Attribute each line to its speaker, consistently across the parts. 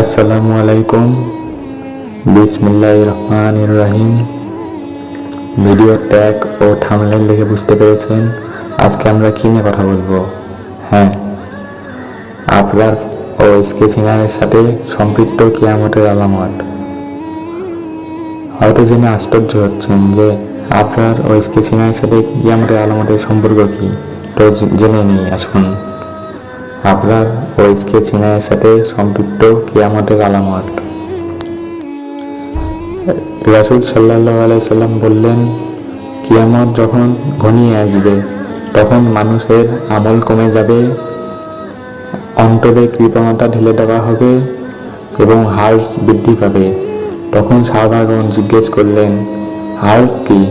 Speaker 1: আসসালামু আলাইকুম বিসমিল্লাহ রহমান রহিম ভিডিও ট্যাগ ও থামলাইন দেখে বুঝতে পেরেছেন আজকে আমরা কী নিয়ে কথা বলব? হ্যাঁ আপনার ও স্কেচিনারের সাথে সম্পৃক্ত কিয়ামতের আলামত। হয়তো জেনে আশ্চর্য হচ্ছেন যে আপনার ও স্কেচিনারের সাথে কিয়ামতের আলামতের সম্পর্ক কী। তো জেনে নিই আসুন। আপনার ও স্কেচিনারের সাথে সম্পৃক্ত কিয়ামতের আলামত। রাসুল সাল্লাহ আলাইসাল্লাম বললেন, কিয়ামত যখন ঘনিয়ে আসবে, তখন মানুষের আমল কমে যাবে, অন্তরে কৃপণতা ঢেলে দেওয়া হবে এবং হার্স বৃদ্ধি পাবে। তখন সাহাবাগণ জিজ্ঞেস করলেন হার্স কি?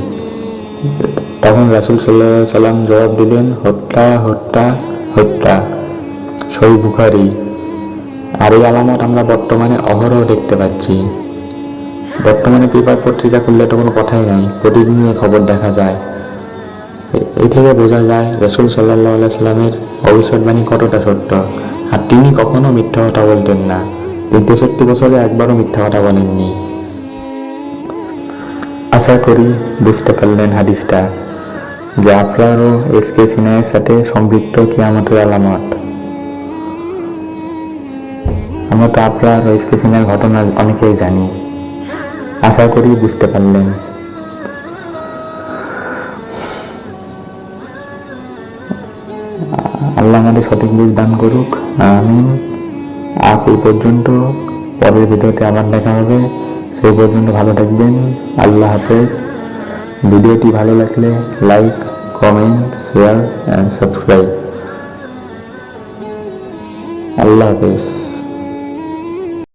Speaker 1: তখন রাসুল সাল্লাহ সাল্লাম জবাব দিলেন, হত্যা হত্যা হত্যা। সই বুখারি আর এই আলামত, আমরা বর্তমানে অহরহ দেখতে পাচ্ছি। বর্তমানে পেপার পত্রিকা খুললে তো কোনো কথাই নাই প্রতিদিনই খবর দেখা যায়। এই থেকে বোঝা যায় রসুল সাল্লাহ সাল্লামের ভবিষ্যৎবাণী কতটা সত্য। আর তিনি কখনো মিথ্যা কথা বলতেন না। তেষট্টি বছরে একবারও মিথ্যা কথা বলেননি। আশা করি বুঝতে পারলেন হাদিসটা। যে আপনারও এস কে সিনহার সাথে সম্পৃক্ত কিয়ামতের আলামত। আমরা তো আপনার ও এসকে সিনহার ঘটনা অনেকেই জানি। আশা করি বুঝতে পারলেন। আল্লাহ আমাদের সঠিক বুঝ দান করুক। আমিন। আজ এই পর্যন্ত। পরের ভিডিওতে আবার দেখা হবে। সেই পর্যন্ত ভালো থাকবেন। আল্লাহ হাফেজ। ভিডিওটি ভালো লাগলে like, comment, share, and subscribe. আল্লাহ হাফেজ।